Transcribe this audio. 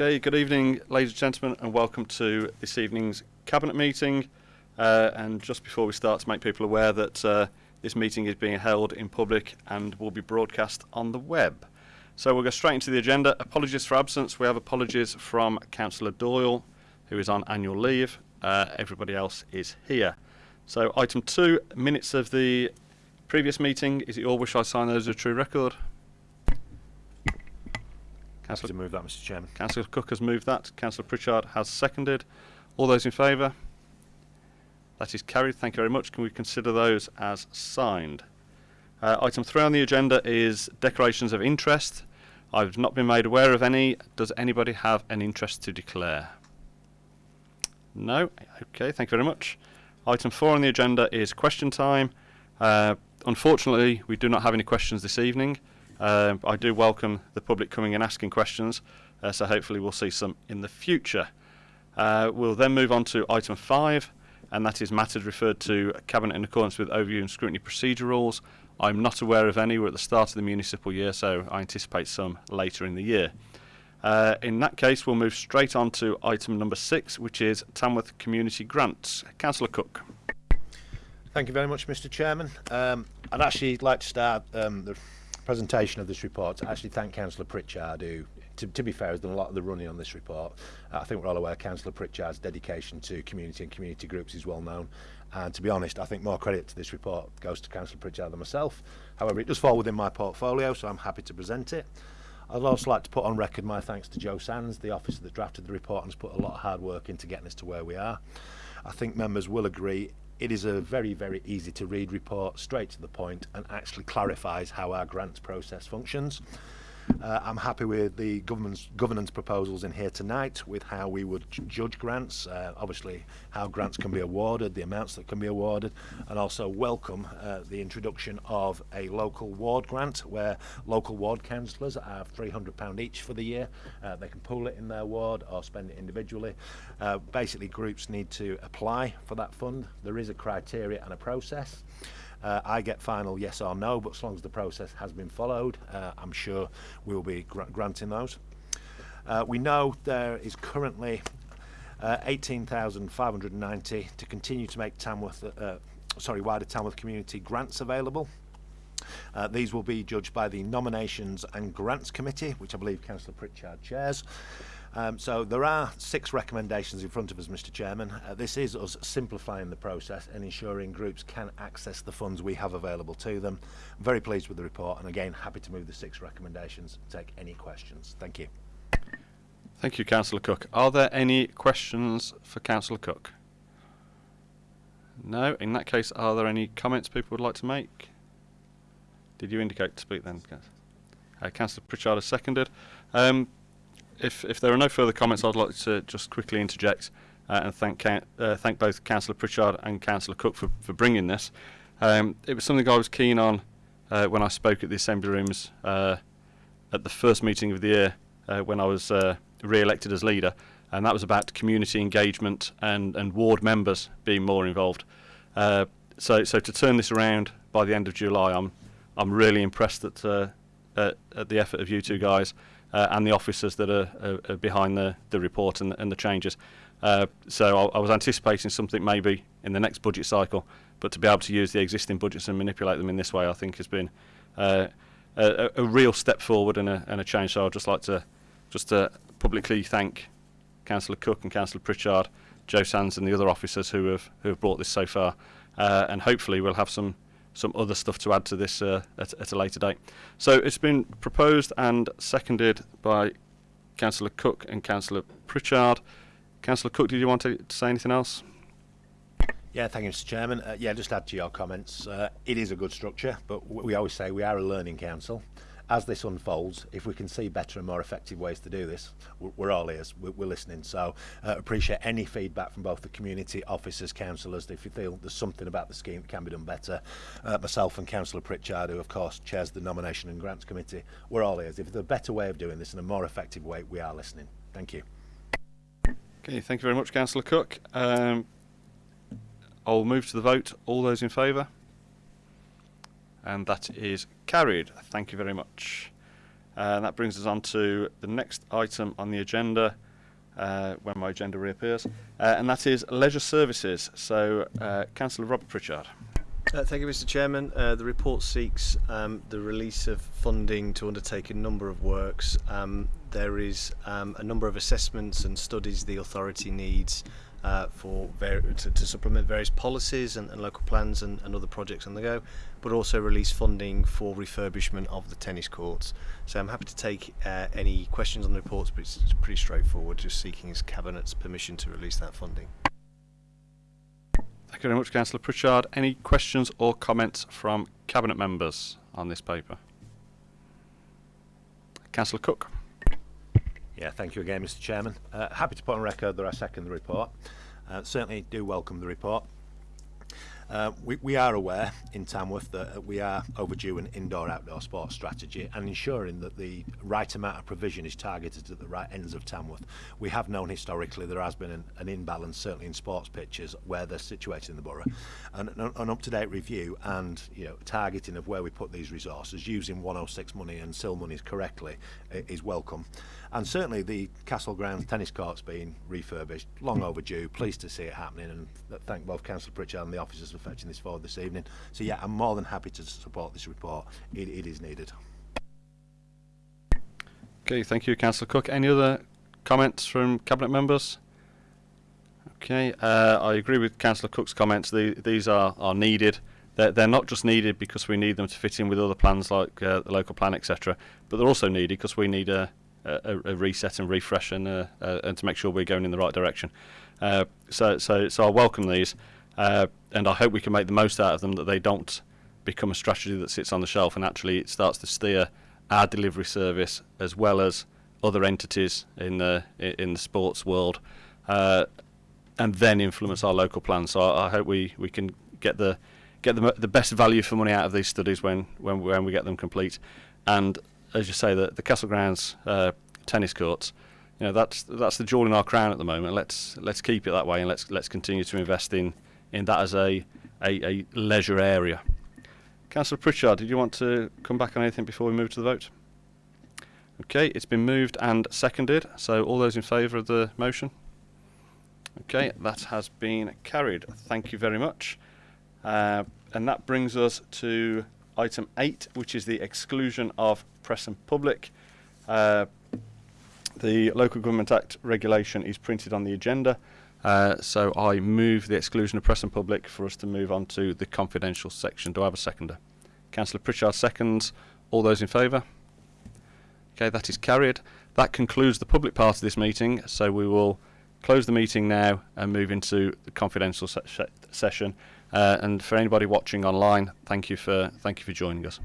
Okay, good evening, ladies and gentlemen, and welcome to this evening's Cabinet meeting. Uh, and just before we start, to make people aware that uh, this meeting is being held in public and will be broadcast on the web. So we'll go straight into the agenda. Apologies for absence. We have apologies from Councillor Doyle, who is on annual leave. Uh, everybody else is here. So item two, minutes of the previous meeting. Is it your wish I sign those as a true record? To Councillor, move that, Mr Chairman. Councillor Cook has moved that. Councillor Pritchard has seconded. All those in favour? That is carried. Thank you very much. Can we consider those as signed? Uh, item three on the agenda is declarations of interest. I've not been made aware of any. Does anybody have an interest to declare? No? Okay, thank you very much. Item four on the agenda is question time. Uh, unfortunately, we do not have any questions this evening. Um, I do welcome the public coming and asking questions, uh, so hopefully we'll see some in the future. Uh, we'll then move on to item five, and that is matters referred to Cabinet in accordance with overview and scrutiny procedure rules. I'm not aware of any. We're at the start of the municipal year, so I anticipate some later in the year. Uh, in that case, we'll move straight on to item number six, which is Tamworth Community Grants. Councillor Cook. Thank you very much, Mr Chairman. Um, I'd actually like to start um, the presentation of this report to actually thank Councillor Pritchard, who, to, to be fair, has done a lot of the running on this report. Uh, I think we're all aware Councillor Pritchard's dedication to community and community groups is well known. And to be honest, I think more credit to this report goes to Councillor Pritchard than myself. However, it does fall within my portfolio, so I'm happy to present it. I'd also like to put on record my thanks to Joe Sands, the officer that drafted the report and has put a lot of hard work into getting us to where we are. I think members will agree it is a very, very easy to read report, straight to the point, and actually clarifies how our grants process functions. Uh, I'm happy with the government's governance proposals in here tonight with how we would judge grants, uh, obviously how grants can be awarded, the amounts that can be awarded, and also welcome uh, the introduction of a local ward grant where local ward councillors are £300 each for the year. Uh, they can pool it in their ward or spend it individually. Uh, basically, groups need to apply for that fund. There is a criteria and a process. Uh, I get final yes or no, but as long as the process has been followed, uh, I'm sure we will be gr granting those. Uh, we know there is currently uh, 18,590 to continue to make Tamworth, uh, uh, sorry, wider Tamworth community grants available. Uh, these will be judged by the Nominations and Grants Committee, which I believe Councillor Pritchard chairs. Um, so there are six recommendations in front of us, Mr Chairman. Uh, this is us simplifying the process and ensuring groups can access the funds we have available to them. I'm very pleased with the report and again happy to move the six recommendations take any questions. Thank you. Thank you, Councillor Cook. Are there any questions for Councillor Cook? No. In that case, are there any comments people would like to make? Did you indicate to speak then? Uh, Councillor Pritchard has seconded. Um, if, if there are no further comments, I'd like to just quickly interject uh, and thank uh, thank both Councillor Pritchard and Councillor Cook for, for bringing this. Um, it was something I was keen on uh, when I spoke at the Assembly Rooms uh, at the first meeting of the year uh, when I was uh, re-elected as leader, and that was about community engagement and, and ward members being more involved. So, so to turn this around by the end of July, I'm I'm really impressed at, at, at the effort of you two guys uh, and the officers that are, are, are behind the, the report and, and the changes. Uh, so I, I was anticipating something maybe in the next budget cycle, but to be able to use the existing budgets and manipulate them in this way, I think has been uh, a, a real step forward and a, and a change. So I'd just like to just to publicly thank Councillor Cook and Councillor Pritchard, Joe Sands and the other officers who have who have brought this so far, uh, and hopefully we'll have some some other stuff to add to this uh, at, at a later date. So it's been proposed and seconded by Councillor Cook and Councillor Pritchard. Councillor Cook, did you want to, to say anything else? Yeah, thank you, Mr Chairman. Uh, yeah, just add to your comments. Uh, it is a good structure, but we always say we are a learning council. As this unfolds, if we can see better and more effective ways to do this, we're, all ears, we're, we're listening. So uh, appreciate any feedback from both the community, officers, councillors. If you feel there's something about the scheme that can be done better, uh, myself and Councillor Pritchard, who of course chairs the Nomination and Grants Committee, we're all ears. If there's a better way of doing this and a more effective way, we are listening. Thank you. Okay, thank you very much, Councillor Cook. Um, I'll move to the vote. All those in favour? And that is carried. Thank you very much. Uh, that brings us on to the next item on the agenda, uh, when my agenda reappears, uh, and that is leisure services. So, uh, Councillor Robert Pritchard. Uh, thank you, Mr. Chairman. The report seeks um, the release of funding to undertake a number of works. Um, there is um, a number of assessments and studies the authority needs uh, for to, to supplement various policies and, and local plans and, and other projects on the go, but also release funding for refurbishment of the tennis courts. So I'm happy to take uh, any questions on the reports, but it's, it's pretty straightforward, just seeking his Cabinet's permission to release that funding. Thank you very much, Councillor Pritchard. Any questions or comments from Cabinet members on this paper? Councillor Cook. Yeah, thank you again, Mr. Chairman. Uh, happy to put on record that I second the report. Uh, certainly do welcome the report. Uh, we, we are aware in Tamworth that uh, we are overdue an indoor-outdoor sports strategy and ensuring that the right amount of provision is targeted at the right ends of Tamworth. We have known historically there has been an, an imbalance, certainly in sports pitches, where they're situated in the borough. And an, up-to-date review and you know targeting of where we put these resources, using 106 money and CIL monies correctly, is welcome. And certainly the Castle Grounds tennis courts being refurbished, long overdue, pleased to see it happening and thank both Councillor Pritchard and the officers fetching this forward this evening. So yeah, I'm more than happy to support this report. It, it is needed. Okay, thank you, Councillor Cook. Any other comments from Cabinet members? Okay, uh, I agree with Councillor Cook's comments. The, these are, are needed. They're, they're not just needed because we need them to fit in with other plans like uh, the local plan, etc., but they're also needed because we need a, a, a reset and refresh and, uh, uh, and to make sure we're going in the right direction. Uh, so, so, so I welcome these, uh, and I hope we can make the most out of them. That they don't become a strategy that sits on the shelf, and actually it starts to steer our delivery service as well as other entities in the in the sports world, uh, and then influence our local plans. So I, I hope we, we can get the get the, the best value for money out of these studies when when when we get them complete, and as you say, the the Castle Grounds uh, tennis courts. You know that's that's the jewel in our crown at the moment. Let's let's keep it that way, and let's let's continue to invest in in that as a a, a leisure area. Councillor Pritchard, did you want to come back on anything before we move to the vote? Okay, it's been moved and seconded. So all those in favour of the motion? Okay, that has been carried. Thank you very much. Uh, and that brings us to item eight, which is the exclusion of press and public. Uh, the Local Government Act regulation is printed on the agenda. Uh, so I move the exclusion of press and public for us to move on to the confidential section. Do I have a seconder? Councillor Pritchard seconds. All those in favour? Okay, that is carried. That concludes the public part of this meeting. So we will close the meeting now and move into the confidential se- se- session. Uh, and for anybody watching online, thank you for thank you for joining us.